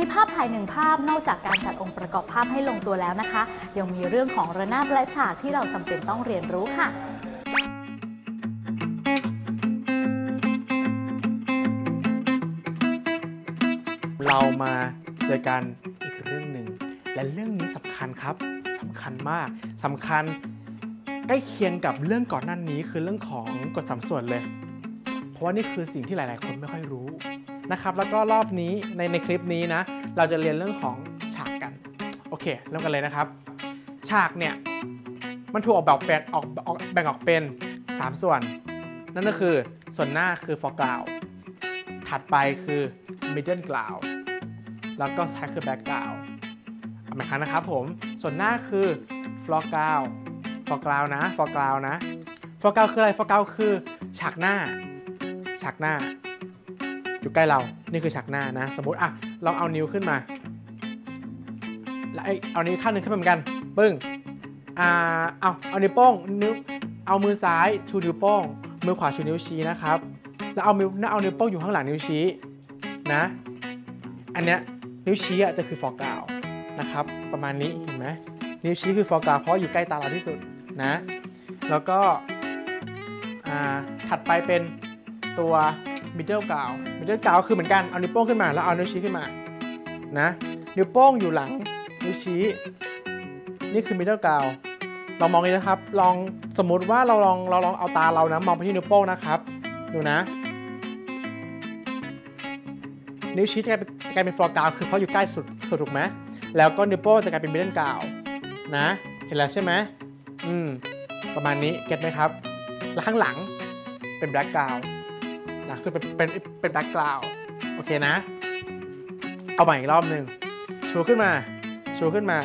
ในภาพถ่ายหนึ่งภาพนอกจากการจัดองค์ประกอบภาพให้ลงตัวแล้วนะคะ ยังมีเรื่องของระนาบและฉากที่เราจำเป็นต้องเรียนรู้ค่ะเรามาเจอกันอีกเรื่องหนึ่งและเรื่องนี้สำคัญครับสำคัญมากสำคัญใกล้เคียงกับเรื่องก่อนหน้านี้คือเรื่องของกฎสามส่วนเลย เพราะว่านี่คือสิ่งที่หลาย ๆ คนไม่ค่อยรู้ นะครับ แล้วก็รอบนี้ในในคลิปนี้นะ เราจะเรียนเรื่องของฉากกัน โอเค เริ่มกันเลยนะครับ ฉากเนี่ย มันถูกออกแบบเป็นออกออกแบ่งออกเป็น 3 ส่วน นั่นก็คือส่วนหน้าคือ foreground ถัดไปคือ middle ground แล้วก็ท้ายคือ background เอาใหมครั้งนะครับผม ส่วนหน้าคือ foreground foreground นะ foreground นะ foreground คืออะไร foreground คือฉากหน้า ฉากหน้า อยู่ใกล้เรา นี่คือฉากหน้านะ สมมติอะลองเอานิ้วขึ้นมา แล้วไอเอานิ้วข้างหนึ่งขึ้นมาเหมือนกัน ปึ้ง อ่า เอาเอานิ้วโป้ง นิ้ว เอามือซ้ายชูนิ้วโป้ง มือขวาชูนิ้วชี้นะครับ แล้วเอานิ้วเอานิ้วโป้งอยู่ข้างหลังนิ้วชี้นะ อันเนี้ยนิ้วชี้อะจะคือฟอกาวนะครับ ประมาณนี้เห็นไหมนิ้วชี้คือฟอกาวเพราะอยู่ใกล้ตาเราที่สุดนะ แล้วก็อ่าถัดไปเป็นตัว middle กาว middle กาวคือเหมือนกันเอานิ้วโป้งขึ้นมาแล้วเอานิ้วชี้ขึ้นมานะนิ้วโป้งอยู่หลังนิ้วชี้ นี่คือ middle กาวลองมองนี้นะครับ ลองสมมุติว่าเราลองเราลองเอาตาเรานะมองไปที่นิ้วโป้งนะครับ ดูนะ นิ้วชี้จะกลายเป็น foreground คือเพราะอยู่ใกล้สุดสุดถูกไหมแล้วก็นิ้วโป้งจะกลายเป็น middle ground นะ เห็นแล้วใช่ไหมอืมประมาณนี้ get ไหมครับแล้วข้างหลังเป็น background หลังสุดเป็นเป็นเป็น background โอเคนะ เอาใหม่อีกรอบหนึ่งชูขึ้นมาชูขึ้นมา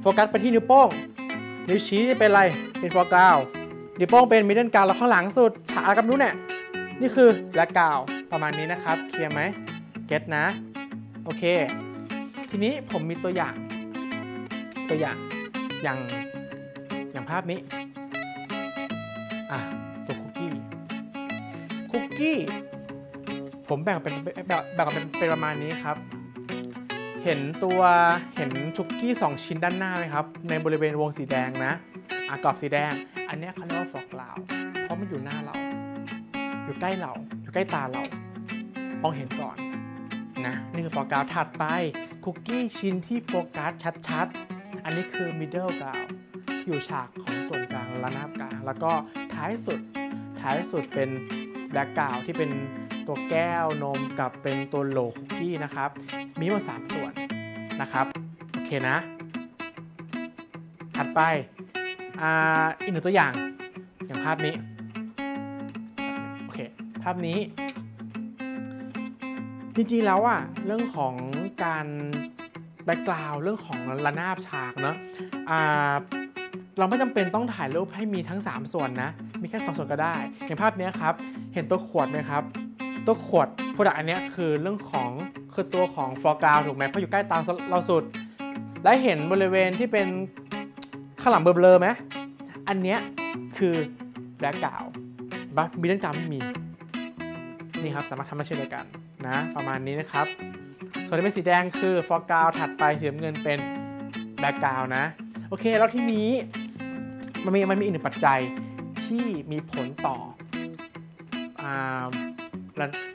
โฟกัสไปที่นิ้วโป้ง นิ้วชี้เป็นอะไร เป็น foregroundนิ้วโป้งเป็นมิดเดิลกาวแล้วข้างหลังสุดฉากกับนู้นเนี่ยนี่คือแบล็กกาวประมาณนี้นะครับ เคลียร์ไหมเก็ตนะ โอเค ทีนี้ผมมีตัวอย่าง ตัวอย่างอย่างอย่างภาพนี้ กี้ ผมแบ่งเป็นแบ่งเป็นเป็นประมาณนี้ครับ เห็นตัวเห็นคุกกี้ 2 ชิ้นด้านหน้าไหมครับ ในบริเวณวงสีแดงนะอะกรอบสีแดง อันนี้เขาเรียกว่าฟอกกราว เพราะมันอยู่หน้าเรา อยู่ใกล้เรา อยู่ใกล้ตาเรามองเห็นก่อนนะนี่คือโฟกัสถัดไปคุกกี้ชิ้นที่โฟกัสชัดๆ อันนี้คือ middle กาวที่อยู่ฉากของส่วนกลางและน้ากลาง แล้วก็ท้ายสุดท้ายสุดเป็น แบล็กกาวที่เป็นตัวแก้วนมกับเป็นตัวโหลคุกกี้นะครับ มีมาสามส่วนนะครับ โอเคนะ ถัดไปอ่าอีกหนึ่งตัวอย่างอย่างภาพนี้ โอเค ภาพนี้ จริงๆแล้วอะเรื่องของการแบ็กกราวเรื่องของระนาบฉากเนาะอ่า เราไม่จำเป็นต้องถ่ายรูปให้มีทั้ง 3 ส่วนนะ มีแค่ 2 ส่วนก็ได้ อย่างภาพนี้ครับ เห็นตัวขวดไหมครับ ตัวขวด product อันนี้คือเรื่องของคือตัวของ foreground ถูกไหมเพราะอยู่ใกล้ตาเราสุด และเห็นบริเวณที่เป็นข้างหลังเบลอๆไหมอันเนี้ยคือ background but middle ground ไม่มี นี่ครับสามารถทำมาเช่นเดียวกันนะ ประมาณนี้นะครับ ส่วนที่เป็นสีแดงคือ foreground ถัดไปสีน้ำเงินเป็น background นะ โอเค แล้วที่นี้ มันมีมันมีอีกหนึ่งปัจจัยที่มีผลต่อ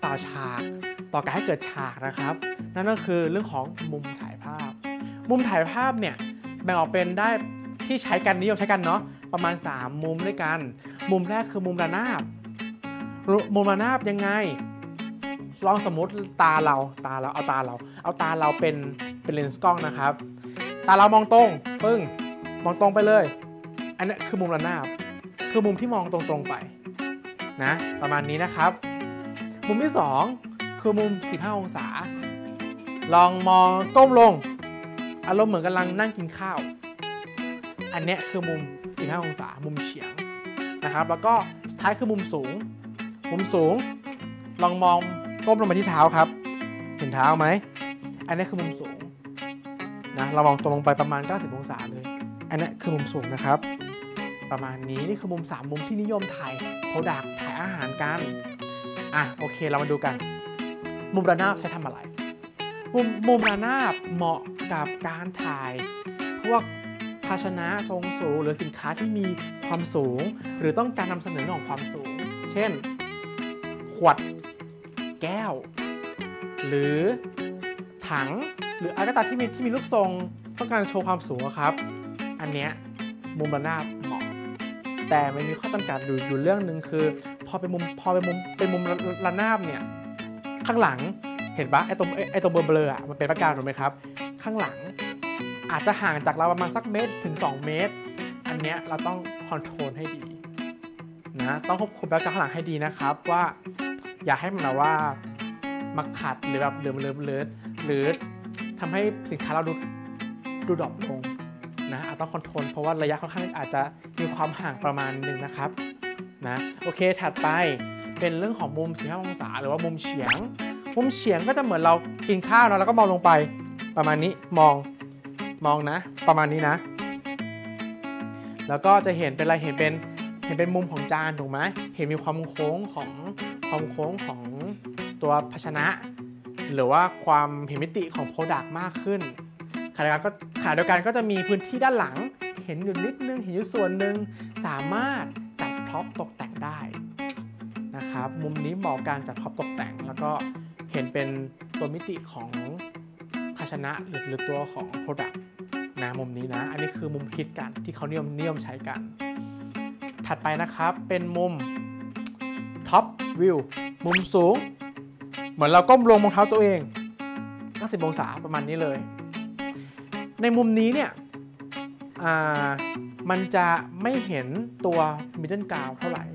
ต่อฉากต่อการให้เกิดฉากนะครับ นั่นก็คือเรื่องของมุมถ่ายภาพ มุมถ่ายภาพเนี่ยแบ่งออกเป็นได้ที่ใช้กันนิยมใช้กันเนาะประมาณ 3 มุมด้วยกัน มุมแรกคือมุมระนาบ มุมระนาบยังไง ลองสมมติตาเราตาเราเอาตาเรา เอาตาเราเป็นเป็นเลนส์กล้องนะครับ ตาเรามองตรงปึ้งมองตรงไปเลย อันนี้คือมุมระนาบ คือมุมที่มองตรงๆไปนะ ประมาณนี้นะครับ มุมที่ 2 คือมุม 15 องศา ลองมองก้มลง อารมณ์เหมือนกำลังนั่งกินข้าว อันเนี้ยคือมุม 15 องศา มุมเฉียงนะครับ แล้วก็ท้ายคือมุมสูง มุมสูง ลองมองก้มลงไปที่เท้าครับ เห็นเท้าไหม อันนี้คือมุมสูงนะ เรามองตรงลงไปประมาณ 90 องศาเลย อันนี้คือมุมสูงนะครับ ประมาณนี้นี่คือมุม 3 มุมที่นิยมถ่ายโปรดักถ่ายอาหารกัน อะโอเคเรามาดูกัน มุมระนาบใช้ทำอะไร มุมมุมระนาบเหมาะกับการถ่าย พวกภาชนะทรงสูง หรือสินค้าที่มีความสูง หรือต้องการนำเสนอเรื่องของความสูง เช่น ขวด แก้ว หรือถังหรืออะไรก็ตามที่มีที่มีรูปทรงต้องการโชว์ความสูงอะครับ อันเนี้ยมุมระนาบเหมาะ แต่มันมีข้อจำกัดอยู่อยู่เรื่องหนึ่งคือ พอเป็นมุมพอเป็นมุมเป็นมุมระนาบเนี่ยข้างหลังเห็นปะไอตรงไอตรงเบลอๆอะมันเป็นประการถูกไหมครับ ข้างหลังอาจจะห่างจากเราประมาณสักเมตรถึง 2 เมตร อันเนี้ยเราต้อง control ให้ดีนะต้องควบคุม background ข้างหลังให้ดีนะครับว่า อย่าให้มันแบบว่ามาขัดหรือแบบเหลือมเลือมเลือหรือทำให้สินค้าเราดูดู drop ลง นะอาจต้อง control เพราะว่าระยะค่อนข้างอาจจะมีความห่างประมาณหนึ่งนะครับนะโอเคถัดไปเป็นเรื่องของมุม 45 องศา หรือว่ามุมเฉียง มุมเฉียงก็จะเหมือนเรากินข้าวเนอะแล้วก็มองลงไปประมาณนี้มองมองนะ ประมาณนี้นะ แล้วก็จะเห็นเป็นอะไรเห็นเป็นเห็นเป็นมุมของจานถูกไหมเห็นมีความโค้งของความโค้งของตัวภาชนะ หรือว่าความเห็นมิติของ product มากขึ้น ขณะเดียวกันก็ขณะเดียวกันก็จะมีพื้นที่ด้านหลัง เห็นอยู่นิดนึง เห็นอยู่ส่วนหนึ่งสามารถจัด prop ตกแต่งได้นะครับ มุมนี้เหมาะกับการจัด prop ตกแต่ง แล้วก็เห็นเป็นตัวมิติของภาชนะหรือตัวของ Product นะมุมนี้นะ อันนี้คือมุมฮิตกันที่เขานิยมนิยมใช้กัน ถัดไปนะครับเป็นมุม Top View มุมสูง เหมือนเราก้มลงมองเท้าตัวเอง90องศาประมาณนี้เลย ในมุมนี้เนี่ยอ่ามันจะไม่เห็นตัว middle ground เท่าไหร่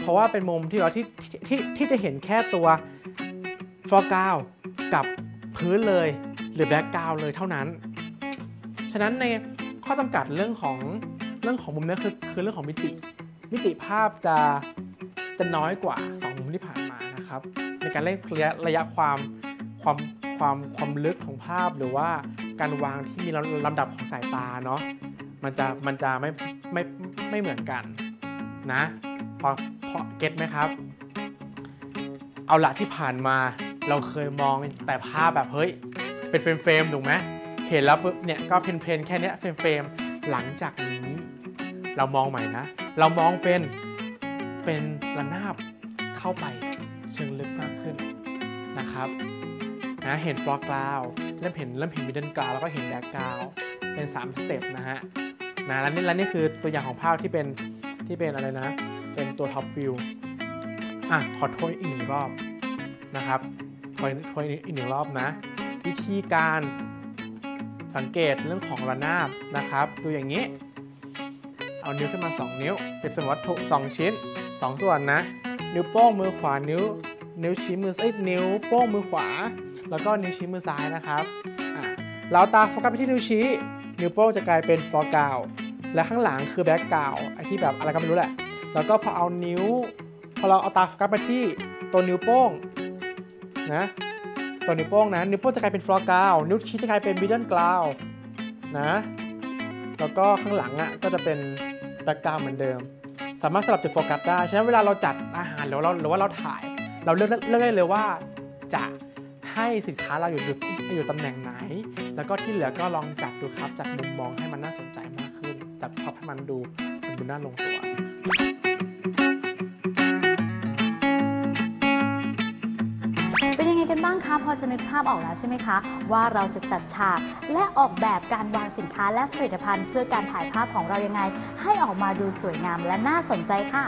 เพราะว่าเป็นมุมที่เราที่ที่ที่ที่จะเห็นแค่ตัว foreground กับพื้นเลยหรือ background เลยเท่านั้น ฉะนั้นในข้อจำกัดเรื่องของเรื่องของมุมนี้คือคือเรื่องของมิติ มิติภาพจะจะน้อยกว่า 2 มุมที่ผ่านมานะครับ ในการเล่นระยะระยะความความความความลึกของภาพหรือว่า การวางที่มีลำดับของสายตาเนาะมันจะมันจะไม่ไม่ไม่เหมือนกันนะพอพอ get ไหมครับ เอาละที่ผ่านมาเราเคยมองแต่ภาพแบบเฮ้ยเป็น frame frame ๆถูกไหมเห็นแล้วปุ๊บเนี่ยก็ plain plain ๆแค่เนี้ย frame frame ๆหลังจากนี้เรามองใหม่นะ เรามองเป็นเป็นระนาบเข้าไปเชิงลึกมากขึ้นนะครับ นะเห็น foregroundเริ่มเห็นเริ่มเห็น middle ground แล้วก็เห็น background เป็น 3 step นะฮะนะแล้วนี่แล้วนี่คือตัวอย่างของภาพที่เป็นที่เป็นอะไรนะ เป็นตัว top view อะขอโทษอีกหนึ่งรอบนะครับขอโทษอีกหนึ่งรอบนะ วิธีการสังเกตเรื่องของระนาบนะครับดูอย่างนี้ เอานิ้วขึ้นมา 2 นิ้ว เปรียบเสมือนวัตถุ2ชิ้น 2 ส่วนนะ นิ้วโป้งมือขวานิ้ว นิ้วชี้มือเอ้ยนิ้วโป้งมือขวา แล้วก็นิ้วชี้มือซ้ายนะครับเราตาโฟกัสไปที่นิ้วชี้ นิ้วโป้งจะกลายเป็น foreground และข้างหลังคือ background ไอ้ที่แบบอะไรก็ไม่รู้แหละ แล้วก็พอเอานิ้ว พอเราเอาตาโฟกัสไปที่ตัวนิ้วโป้งนะตัวนิ้วโป้งนะนิ้วโป้งจะกลายเป็น foreground นิ้วชี้จะกลายเป็น middle ground นะแล้วก็ข้างหลังอะก็จะเป็น background เหมือนเดิม สามารถสลับจุดโฟกัสได้ฉะนั้นเวลาเราจัดอาหารหรือว่าเราหรือว่าเราถ่าย เราเลือกเลือกได้เลยว่าจะให้สินค้าเราอยู่อยู่อยู่ตำแหน่งไหน แล้วก็ที่เหลือก็ลองจัดดูครับ จัดมุมมองให้มันน่าสนใจมากขึ้น จัดพร็อให้มันดูมันดูน่าลงตัว เป็นยังไงกันบ้างคะ พอจะนึกภาพออกแล้วใช่ไหมคะ ว่าเราจะจัดฉาก และออกแบบการวางสินค้าและผลิตภัณฑ์ เพื่อการถ่ายภาพของเรายังไง ให้ออกมาดูสวยงามและน่าสนใจค่ะ